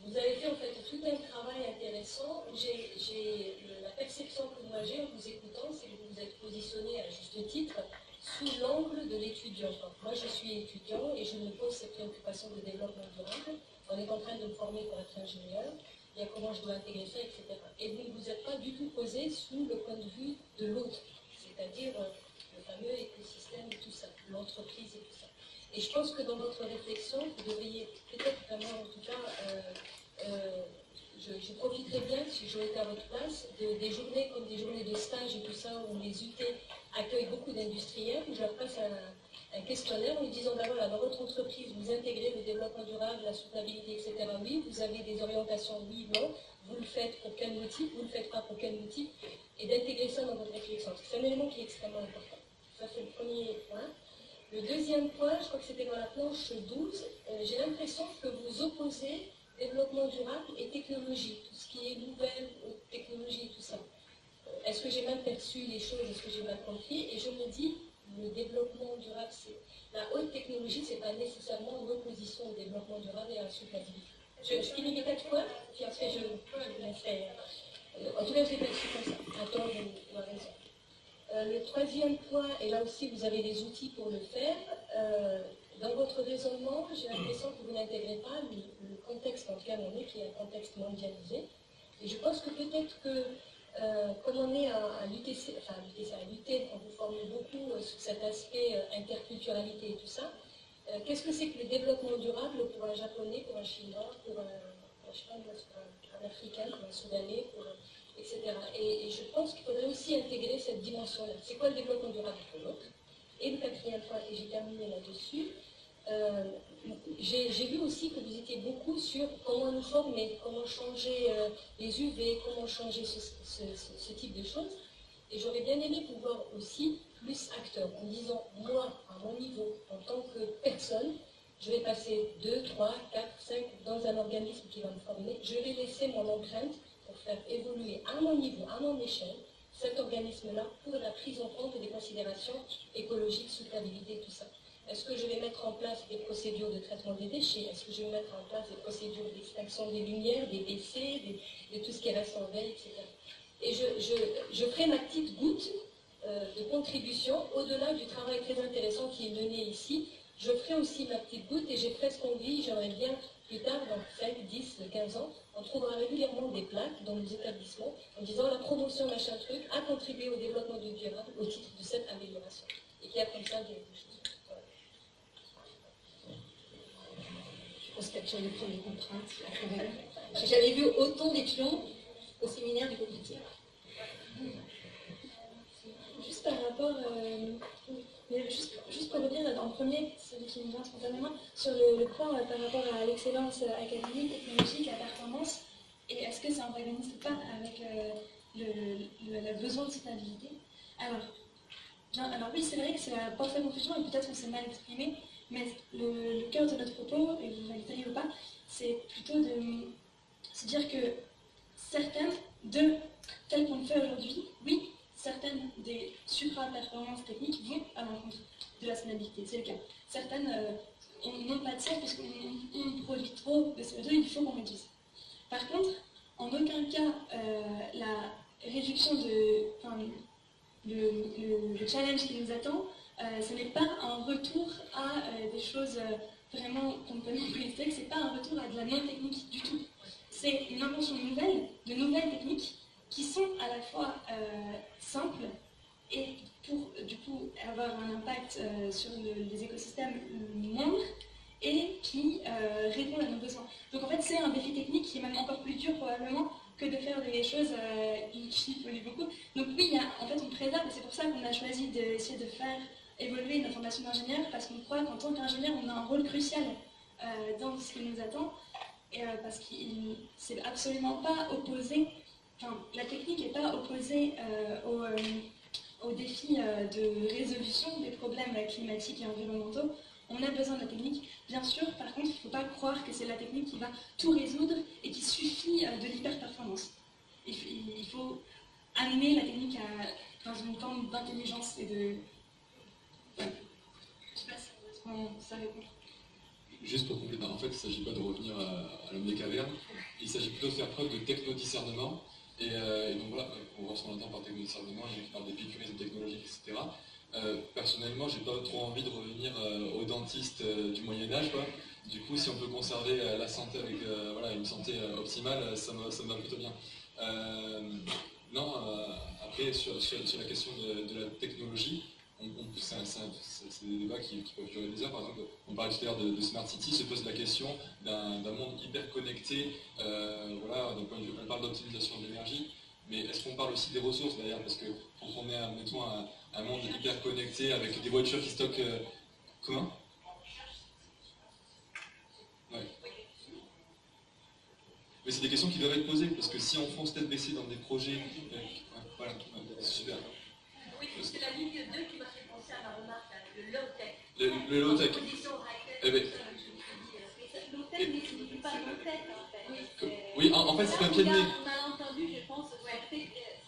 Vous avez fait en fait tout un travail intéressant. J'ai la perception que moi j'ai en vous écoutant, c'est que vous vous êtes positionné à juste titre sous l'angle de l'étudiant. Moi je suis étudiant et je me pose cette préoccupation de développement durable. On est en train de me former pour être ingénieur. Il y a comment je dois intégrer ça, etc. Et vous ne vous êtes pas du tout posé sous le point de vue de l'autre, c'est-à-dire euh, le fameux écosystème et tout ça, l'entreprise et tout ça. Et je pense que dans votre réflexion, vous devriez peut-être vraiment, en tout cas, euh, euh, je, profiterais bien, si j'étais à votre place, des journées comme des journées de stage et tout ça, où les UT accueille beaucoup d'industriels, où je leur passe un, questionnaire en lui disant, ben voilà, dans votre entreprise, vous intégrez le développement durable, la soutenabilité, etc. Oui, vous avez des orientations, oui, non. Vous le faites pour quel motif, vous ne le faites pas pour quel motif, et d'intégrer ça dans votre réflexion. C'est un élément qui est extrêmement important. Ça, c'est le premier point. Le deuxième point, je crois que c'était dans la planche 12, euh, j'ai l'impression que vous opposez développement durable et technologie, tout ce qui est nouvelle technologie, tout ça. Euh, est-ce que j'ai mal perçu les choses Est-ce que j'ai mal compris? Et je me dis, le développement durable, c'est la haute technologie, c'est pas nécessairement une opposition au développement durable et à la soutenabilité. Je, je finis les quatre points, puis après je, je laisserai. Euh, en tout cas, je perçu comme ça. Attends, vous avez raison. Euh, le troisième point, et là aussi vous avez des outils pour le faire, euh, dans votre raisonnement, j'ai l'impression que vous n'intégrez pas le, contexte dans lequel on est, qui est un contexte mondialisé. Et je pense que peut-être que, euh, comme on est à, l'UTC, enfin à l'UT, on vous forme beaucoup sur cet aspect interculturalité et tout ça, qu'est-ce que c'est que le développement durable pour un japonais, pour un chinois, pour un, un africain, pour un soudanais, pour Et, je pense qu'il faudrait aussi intégrer cette dimension-là. C'est quoi le développement durable pour l'autre? Et le quatrième point, et j'ai terminé là-dessus, euh, j'ai vu aussi que vous étiez beaucoup sur comment nous former, comment changer euh, les UV, comment changer ce, type de choses. Et j'aurais bien aimé pouvoir aussi plus acteur, en disant, moi, à mon niveau, en tant que personne, je vais passer 2, 3, 4, 5 dans un organisme qui va me former, je vais laisser mon empreinte pour faire évoluer à mon niveau, à mon échelle, cet organisme-là pour la prise en compte des considérations écologiques, soutenabilité, tout ça. Est-ce que je vais mettre en place des procédures de traitement des déchets? Est-ce que je vais mettre en place des procédures d'extinction des lumières, des décès, de tout ce qui reste en veille, etc. Et je, ferai ma petite goutte euh, de contribution au-delà du travail très intéressant qui est mené ici. Je ferai aussi ma petite goutte et j'ai presque envie, j'aimerais bien plus tard, dans 5, 10, 15 ans, on trouvera régulièrement des plaques dans nos établissements en disant la promotion machin truc a contribué au développement du durable au titre de cette amélioration. Et qu'il y a comme ça des, choses. Je pense qu'il y a déjà les contraintes. J'ai jamais vu autant d'étudiants au séminaire du comité. Juste par rapport. Euh, juste, juste, pour revenir le premier, celui qui me vient spontanément, sur le, point euh, par rapport à l'excellence euh, académique, technologique, la performance, et est-ce que ça n'antagonise pas avec euh, le, besoin de stabilité? Alors, alors oui, c'est vrai que c'est la confusion et peut-être qu'on s'est mal exprimé, mais le, cœur de notre propos, et vous validez ou pas, c'est plutôt de se dire que certaines de telles qu'on le fait aujourd'hui, oui, certaines des supra-performances techniques vont à l'encontre de la stabilité. C'est le cas. Certaines euh, n'ont pas de sens puisqu'on produit trop de CO2 il faut qu'on réduise. Par contre, en aucun cas, euh, la réduction de. Enfin, le, challenge qui nous attend, euh, ce n'est pas un retour à des choses vraiment complètement ce c'est pas un retour à de la non-technique du tout. C'est une invention nouvelle, de nouvelles techniques qui sont à la fois euh, simples et pour du coup avoir un impact euh, sur les écosystèmes moindres et qui euh, répondent à nos besoins. Donc en fait c'est un défi technique qui est même encore plus dur probablement que de faire des choses qui polluent beaucoup. Donc oui, en fait on préserve et c'est pour ça qu'on a choisi d'essayer de faire évoluer notre formation d'ingénieur parce qu'on croit qu'en tant qu'ingénieur on a un rôle crucial dans ce qui nous attend et, parce qu'il s'est absolument pas opposé la technique n'est pas opposée euh, au, euh, au, défi euh, de résolution des problèmes climatiques et environnementaux. On a besoin de la technique. Bien sûr, par contre, il ne faut pas croire que c'est la technique qui va tout résoudre et qui suffit de l'hyper-performance. Il, faut amener la technique dans une forme d'intelligence et de... Je sais pas si ça répond. Juste pour compléter, en fait, il ne s'agit pas de revenir à, l'homme des cavernes, il s'agit plutôt de faire preuve de techno-discernement euh, et, donc voilà, on voit ce qu'on entend par techno-discernement, il y a qui parlent d'épicurisme technologique, etc. Euh, personnellement, j'ai pas trop envie de revenir euh, au dentiste du Moyen-Âge. Du coup, si on peut conserver la santé avec voilà, une santé optimale, ça me va plutôt bien. non, après, sur, la question de la technologie, c'est des débats qui, peuvent durer des heures. Par exemple, on parlait tout à l'heure de, Smart City, se pose la question d'un monde hyper connecté. Euh, voilà, on parle d'optimisation de l'énergie, mais est-ce qu'on parle aussi des ressources d'ailleurs Parce que quand on est, un monde hyper connecté avec des voitures qui stockent. euh, comment? Ouais. Mais c'est des questions qui doivent être posées, parce que si on fonce tête baissée dans des projets. euh, voilà, super. Oui, c'est la ligne 2 qui m'a fait penser à ma remarque, là, le low-tech. Le, low-tech. Eh ben- tout ça, je me suis dit, euh, mais ça- Low-tech ne signifie pas non-tech, en fait. C'est- Oui, en, en fait, c'est un pied de nez. a- On a entendu, je pense, c'est euh,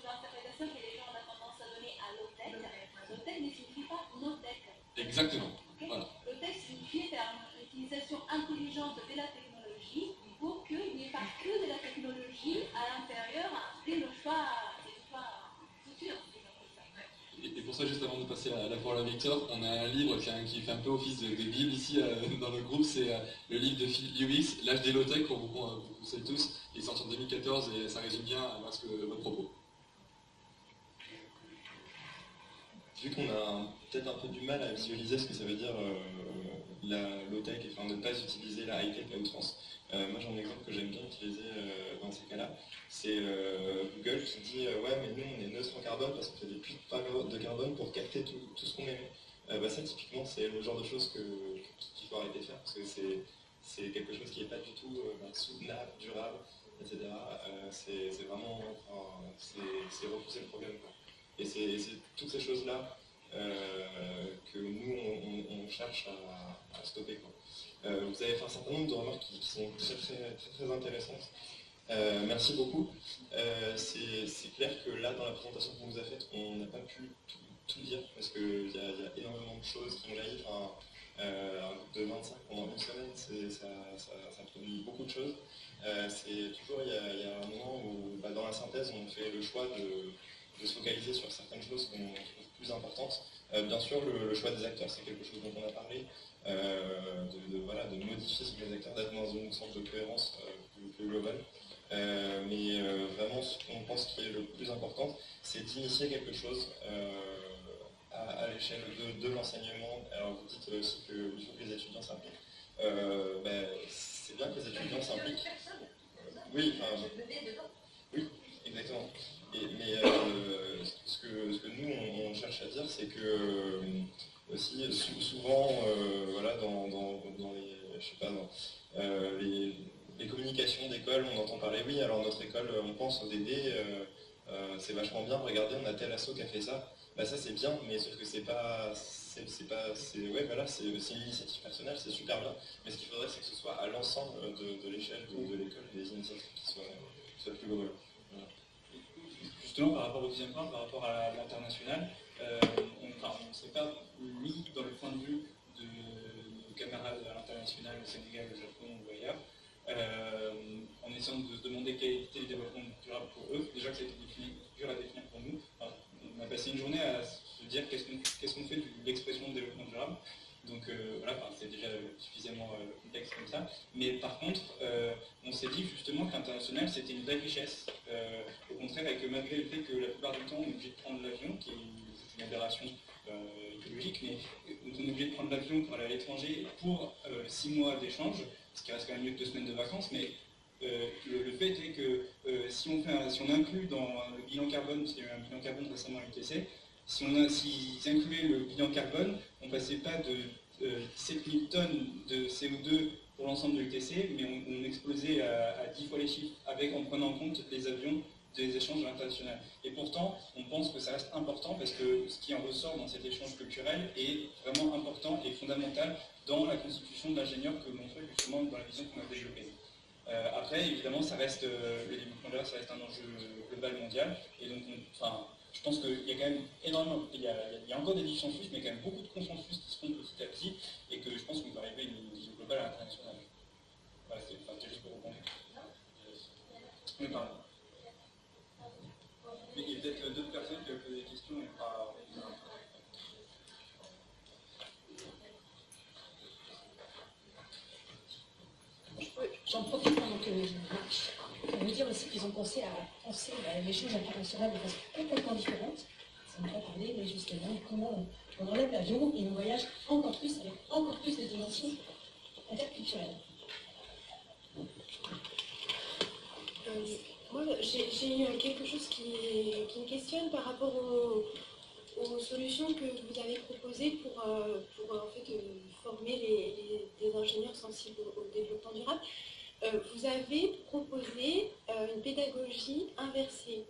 l'interprétation que les gens ont tendance à donner à low-tech. Low-tech ne signifie pas no-tech. Exactement. Voilà. Low-tech signifie faire une utilisation intelligente de la technologie pour qu'il n'y ait pas que de la technologie à l'intérieur, c'est le choix futur. disons comme ça. Et pour ça, juste avant de passer la, la parole à Victor, on a un livre qui, fait un peu office de, bible ici euh, dans le groupe, c'est euh, le livre de Phil Lewis, L'âge des low-tech, qu'on vous, qu'on vous conseille tous. Il est sorti en 2014 et ça résume bien euh, ce que, votre propos. Vu qu'on a peut-être un peu du mal à visualiser ce que ça veut dire euh, la low-tech, enfin ne pas utiliser la high-tech à outrance, euh, moi j'ai un exemple que j'aime bien utiliser euh, dans ces cas-là, c'est euh, Google qui dit ouais mais nous on est neutre en carbone parce qu'on fait des puits de carbone pour capter tout, tout ce qu'on émet. Bah, ça typiquement c'est le genre de choses qu'il faut arrêter de faire parce que c'est quelque chose qui n'est pas du tout bah, soutenable, durable, etc. C'est vraiment c'est repousser le problème. quoi. Et c'est toutes ces choses-là que nous, on, cherche à, stopper. quoi. Euh, vous avez fait un certain nombre de remarques qui, sont très, très, très, très intéressantes. Euh, merci beaucoup. Euh, c'est clair que là, dans la présentation qu'on vous a faite, on n'a pas pu tout, dire parce qu'il y, y a énormément de choses qui ont jailli. Euh, un groupe de 25 pendant une semaine, ça, produit beaucoup de choses. Euh, c'est toujours, il y, a, il y a un moment où, bah, dans la synthèse, on fait le choix de, de se focaliser sur certaines choses qu'on trouve plus importantes. Euh, bien sûr, le, choix des acteurs, c'est quelque chose dont on a parlé, euh, de, voilà, de modifier ce que les acteurs, d'être dans une sorte de cohérence euh, plus, plus mais vraiment, ce qu'on pense qui est le plus important, c'est d'initier quelque chose à, l'échelle de, l'enseignement. Alors, vous dites aussi qu'il faut que les étudiants s'impliquent. Ben, c'est bien que les étudiants s'impliquent. Oui, enfin, oui, exactement. Mais euh, ce, que, nous, on, cherche à dire, c'est que euh, aussi, sou- souvent, euh, voilà, dans, dans- les, communications d'école, on entend parler, oui, alors notre école, on pense au DD, c'est vachement bien, regardez, on a tel asso qui a fait ça. Bah ça c'est bien, mais sauf que c'est pas, c'est pas, c'est ouais voilà, c'est une initiative personnelle, c'est super bien. Mais ce qu'il faudrait, c'est que ce soit à l'ensemble de, l'échelle de, de l'école des initiatives qui soient, qui soient plus globales. Justement, par rapport au deuxième point, par rapport à l'international, euh, on ne s'est pas mis dans le point de vue de nos camarades à l'international, au Sénégal, au Japon ou ailleurs, euh, en essayant de se demander quel était le développement durable pour eux. Déjà que c'était dur à définir pour nous. On a passé une journée à se dire qu'est-ce qu'on fait de l'expression de développement durable. Donc euh, voilà, c'est déjà suffisamment euh, complexe comme ça. Mais par contre, euh, on s'est dit justement que l'international c'était une vraie richesse. Au contraire, et que malgré le fait que la plupart du temps on est obligé de prendre l'avion, qui est une, aberration écologique, mais on est obligé de prendre l'avion pour aller à l'étranger pour six mois d'échange, ce qui reste quand même mieux que deux semaines de vacances, mais le, fait est que si, on si on inclut dans le bilan carbone, parce qu'il y a eu un bilan carbone récemment à l'UTC, si on a, s'ils incluaient le bilan carbone, on ne passait pas de euh, 17 000 tonnes de CO2 pour l'ensemble de l'UTC, mais on, explosait à, à 10 fois les chiffres avec, en prenant en compte les avions des échanges internationaux. Et pourtant, on pense que ça reste important parce que ce qui en ressort dans cet échange culturel est vraiment important et fondamental dans la constitution de l'ingénieur que l'on fait justement dans la vision qu'on a développée. Euh, après, évidemment, ça reste, euh, le développement ça reste un enjeu global mondial. Et donc, on- enfin, je pense qu'il y a quand même énormément, il y a, encore des dissensus, mais il y a quand même beaucoup de consensus qui se font petit à petit, et que je pense qu'on peut arriver à une vision globale à. Voilà, c'était juste pour répondre. Oui, pardon. Mais il y a peut-être d'autres personnes qui ont posé des questions et pas. J'en profite pendant que pour vous dire aussi qu'ils ont pensé à penser l'échange international de façon complètement différente. Ça me fait parler mais justement comment on enlève l'avion et on voyage encore plus avec encore plus de dimensions interculturelles. Euh, moi, j'ai eu quelque chose qui, qui me questionne par rapport au, aux solutions que vous avez proposées pour, pour en fait, former les, les, ingénieurs sensibles au, développement durable. Vous avez proposé une pédagogie inversée.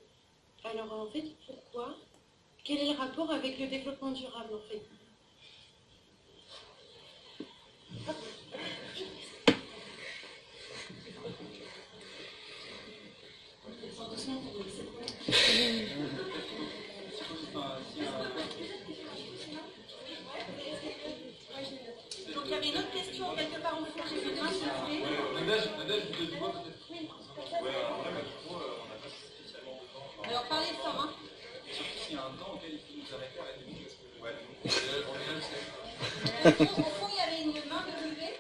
Alors en fait, pourquoi? Quel est le rapport avec le développement durable en fait? Au fond, il y avait une main de lever.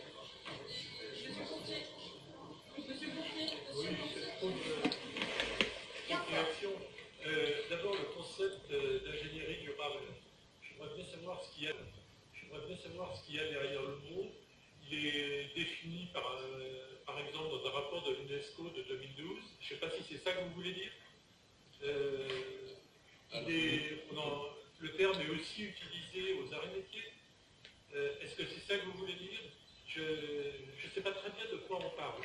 Euh, d'abord, le concept euh, d'ingénierie durable. J'aimerais bien savoir ce qu'il y a. bien savoir ce qu'il y a derrière le mot. Il est défini par, euh, par exemple dans un rapport de l'UNESCO de 2012. Je ne sais pas si c'est ça que vous voulez dire. le terme est aussi utilisé aux arts métiers. Euh, est-ce que c'est ça que vous voulez dire Je ne sais pas très bien de quoi on parle.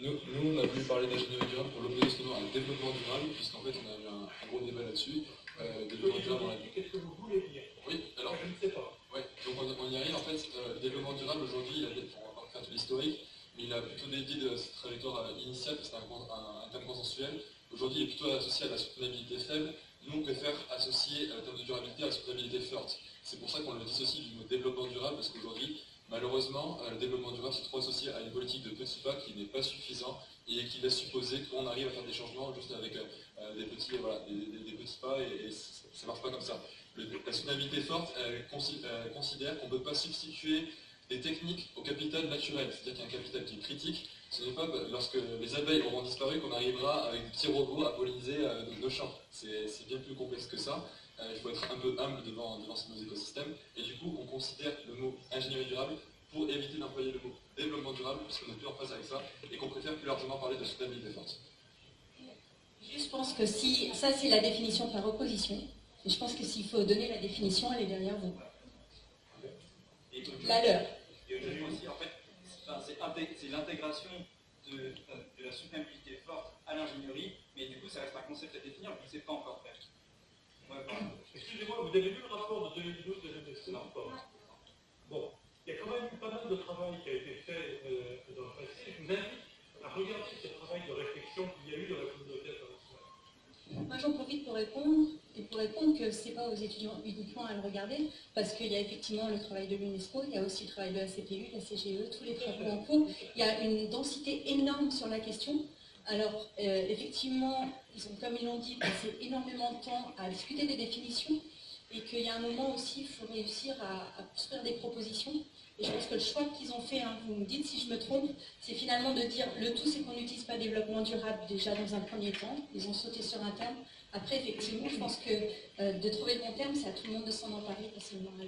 nous, on a voulu parler d'ingénierie durable pour l'opposer souvent à un développement durable, puisqu'en fait, on a eu un, gros débat là-dessus. Euh, Qu'est-ce que vous voulez dire Oui, alors. Je ne sais pas. Oui, donc on, y arrive. En fait, euh, le développement durable aujourd'hui, on va pas faire tout l'historique, mais il a plutôt dédié de cette trajectoire initiale, c'est un, un, terme consensuel. Aujourd'hui, il est plutôt associé à la soutenabilité faible. Nous, on préfère associer le terme de durabilité à la soutenabilité forte. C'est pour ça qu'on le dissocie du mot développement durable, parce qu'aujourd'hui, malheureusement, euh, le développement durable c'est trop associé à une politique de petits pas qui n'est pas suffisant et qui laisse supposer qu'on arrive à faire des changements juste avec euh, euh, des, petits, des, petits et, ça ne marche pas comme ça. la soutenabilité forte considère qu'on ne peut pas substituer des techniques au capital naturel, c'est-à-dire qu'il y a un capital qui est critique. Ce n'est pas lorsque les abeilles auront disparu qu'on arrivera avec des petits robots à polliniser nos champs. C'est bien plus complexe que ça. Euh, il faut être un peu humble devant, devant nos écosystèmes. Et du coup, on considère le mot ingénierie durable pour éviter d'employer le mot développement durable, puisqu'on n'est plus en phase avec ça, et qu'on préfère plus largement parler de soutenabilité forte. Je pense que si ça c'est la définition par opposition, et je pense que s'il faut donner la définition, elle est derrière vous. La leur. Et aussi, en fait, c'est l'intégration de, euh, de, la soutenabilité forte à l'ingénierie, mais du coup, ça reste un concept à définir, vous ne sait pas encore faire. Excusez-moi, vous avez lu le rapport de 2012 de Non. Bon, il y a quand même pas mal de travail qui a été fait euh, dans le passé. Je vous invite à regarder ce travail de réflexion qu'il y a eu dans la communauté. Moi, j'en profite pour répondre, et pour répondre que ce n'est pas aux étudiants uniquement à le regarder, parce qu'il y a effectivement le travail de l'UNESCO, il y a aussi le travail de la CPU, la CGE, tous les travaux en cours. Il y a une densité énorme sur la question. Alors, euh, effectivement, ils ont, comme ils l'ont dit, passé énormément de temps à discuter des définitions et qu'il y a un moment aussi, il faut réussir à, construire des propositions. Et je pense que le choix qu'ils ont fait, hein, vous me dites si je me trompe, c'est finalement de dire le tout, c'est qu'on n'utilise pas développement durable déjà dans un premier temps. Ils ont sauté sur un terme. Après, effectivement, je pense que euh, de trouver le bon terme, c'est à tout le monde de s'en emparer, pas seulement à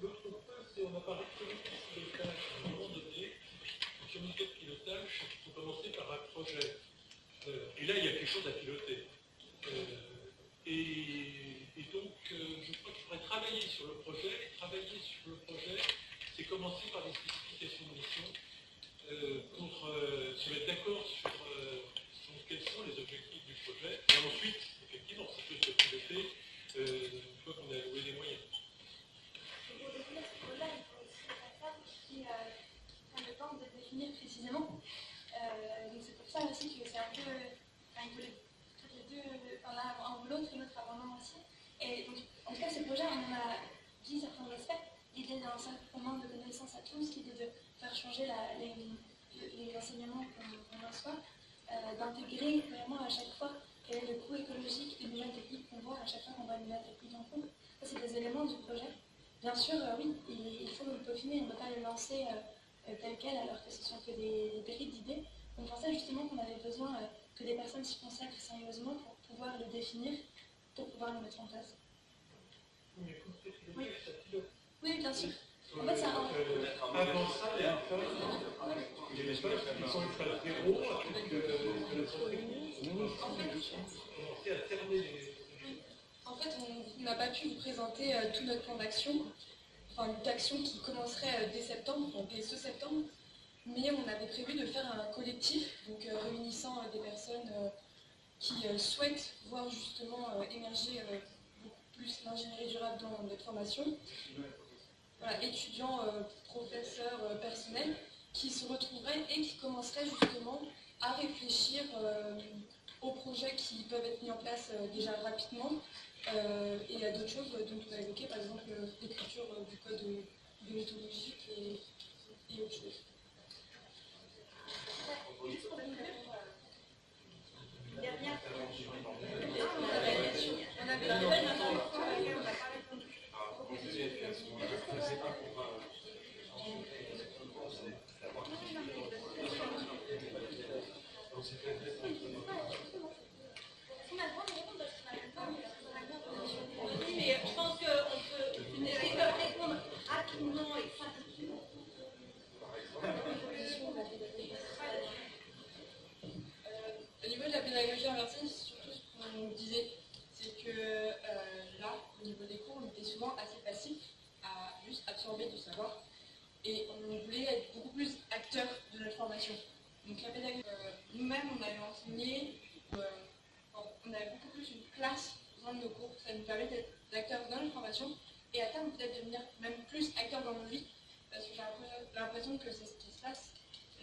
L'autre point, c'est on a parlé il faut commencer par un projet. Euh, et là, il y a quelque chose à piloter. Euh, et, donc, euh, je crois qu'il faudrait travailler sur le projet. Travailler sur le projet, c'est commencer par des spécifications de mission pour se mettre d'accord sur, quels sont les objectifs du projet. Et ensuite, effectivement, ça peut se piloter une fois qu'on a alloué les moyens. Pour définir ce projet, il faut aussi qui prennent le temps de définir précisément euh, donc c'est pour ça aussi que c'est un peu. Enfin, il les deux, enfin, l'un ou l'autre et l'autre avant aussi. Et donc, en tout cas, ce projet, on en a dit certains aspects. L'idée d'un commun de connaissances à tous, l'idée de faire changer la, les, les, enseignements qu'on reçoit, euh, d'intégrer vraiment à chaque fois quel est le coût écologique des nouvelles techniques qu'on voit à chaque fois qu'on voit une nouvelle technique en cours. Ça, c'est des éléments du projet. Bien sûr, euh, oui, il, faut le peaufiner, on ne peut pas le lancer. Euh, tel quel, alors que ce sont que des, des d'idées. On pensait justement qu'on avait besoin euh, que des personnes s'y consacrent sérieusement pour pouvoir le définir, pour pouvoir le mettre en place. Oui, oui bien sûr. En fait, c'est un... Avant ça, à les En fait, on n'a pas pu vous présenter euh, tout notre plan d'action, enfin d'action qui commencerait euh, dès septembre, donc dès ce septembre, mais on avait prévu de faire un collectif, donc euh, réunissant des personnes qui souhaitent voir justement émerger beaucoup plus l'ingénierie durable dans notre formation. Étudiants, professeurs, personnels, qui se retrouveraient et qui commenceraient justement à réfléchir aux projets qui peuvent être mis en place déjà rapidement euh, et a d'autres choses dont on a évoqué, par exemple l'écriture du code bioéthologique et, et autre chose. On et on voulait être beaucoup plus acteurs de notre formation. Donc la pédagogie, euh, nous-mêmes, on avait enseigné, euh, on avait beaucoup plus une place dans nos cours, ça nous permet d'être acteurs dans notre formation et à terme peut-être devenir même plus acteurs dans nos vies, parce que j'ai l'impression que c'est ce qui se passe.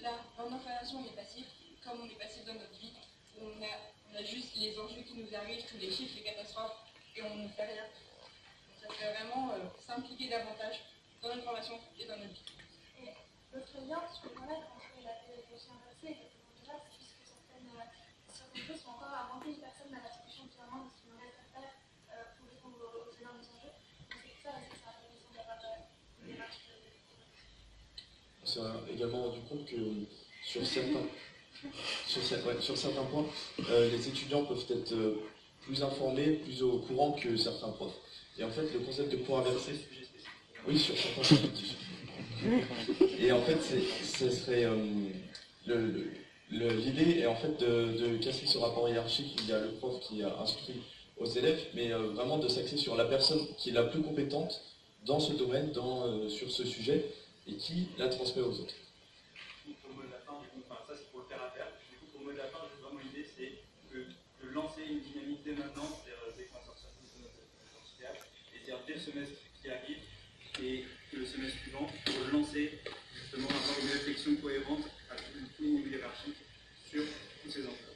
Là, dans notre formation, on est passif, comme on est passif dans notre vie, on a, on a juste les enjeux qui nous arrivent, tous les chiffres, les catastrophes, et on ne fait rien. Donc ça fait vraiment euh, s'impliquer davantage dans notre formation et dans notre vie. Et l'autre lien, ce que là, entre la pédagogie inversée et la pédagogie puisque certaines, certaines choses sont encore à rentrer une personne dans la finalement de ce qu'il aurait à faire euh, pour répondre aux énormes enjeux. Donc c'est ça, c'est ça, intéressant d'avoir une démarche de On s'est également rendu compte que sur certains, sur, ouais, sur certains points, euh, les étudiants peuvent être euh, plus informés, plus au courant que certains profs. Et en fait, le concept de cours inversé, oui, sur certains Et en fait, ce serait. Euh, l'idée est en fait de, casser ce rapport hiérarchique. Il y a le prof qui a instruit aux élèves, mais euh, vraiment de s'axer sur la personne qui est la plus compétente dans ce domaine, dans, euh, sur ce sujet, et qui la transmet aux autres. Pour le mot de la fin, enfin, ça c'est pour le faire à faire. Du coup, pour le mot de la fin, vraiment l'idée, c'est de, lancer une dynamique dès maintenant, c'est-à-dire dès qu'on sort de notre et c'est-à-dire dès le semestre et le semestre suivant pour lancer, justement, avoir une réflexion cohérente à tous les niveaux hiérarchiques sur tous ces enjeux.